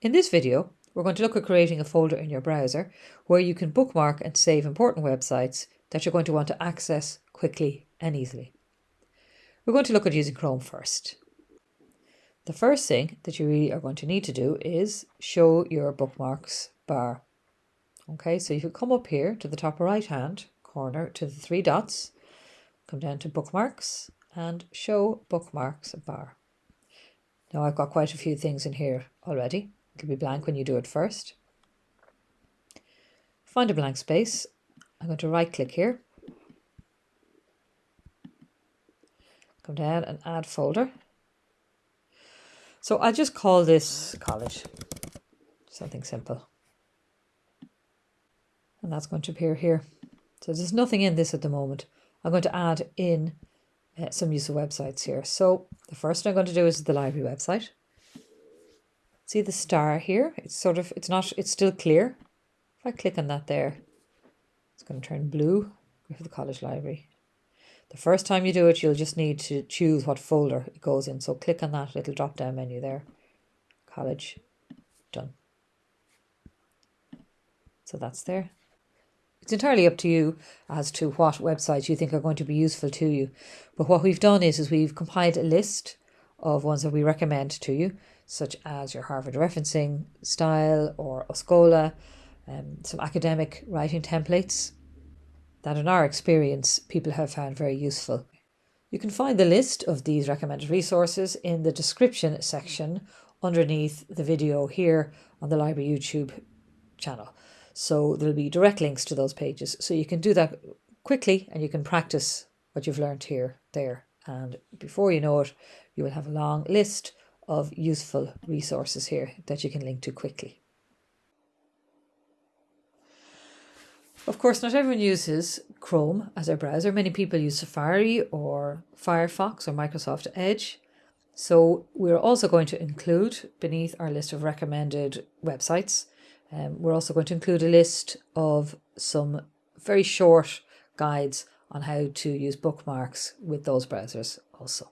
In this video, we're going to look at creating a folder in your browser where you can bookmark and save important websites that you're going to want to access quickly and easily. We're going to look at using Chrome first. The first thing that you really are going to need to do is show your bookmarks bar. Okay, so you can come up here to the top right hand corner to the three dots, come down to bookmarks and show bookmarks bar. Now I've got quite a few things in here already. It'll be blank when you do it first. Find a blank space. I'm going to right click here. Come down and add folder. So I'll just call this college. Something simple. And that's going to appear here. So there's nothing in this at the moment. I'm going to add in uh, some useful websites here. So the first I'm going to do is the library website. See the star here? It's sort of, it's not, it's still clear. If I click on that there, it's going to turn blue. For the college library. The first time you do it, you'll just need to choose what folder it goes in. So click on that little drop down menu there. College, done. So that's there. It's entirely up to you as to what websites you think are going to be useful to you. But what we've done is, is we've compiled a list of ones that we recommend to you such as your Harvard referencing style or Oscola, um, some academic writing templates that, in our experience, people have found very useful. You can find the list of these recommended resources in the description section underneath the video here on the Library YouTube channel. So there'll be direct links to those pages. So you can do that quickly and you can practice what you've learned here, there. And before you know it, you will have a long list of useful resources here that you can link to quickly. Of course, not everyone uses Chrome as their browser. Many people use Safari or Firefox or Microsoft Edge. So we're also going to include beneath our list of recommended websites, um, we're also going to include a list of some very short guides on how to use bookmarks with those browsers also.